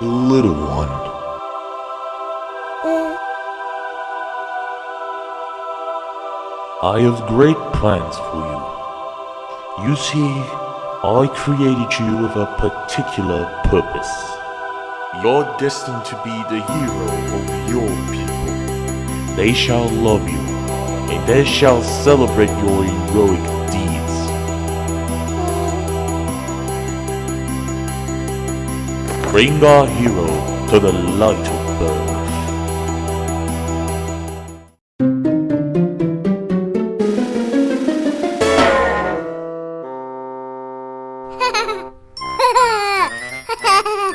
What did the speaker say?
Little one, I have great plans for you. You see, I created you with a particular purpose. You're destined to be the hero of your people. They shall love you, and they shall celebrate your heroic deeds. bring our hero to the light of birth. Ha ha ha!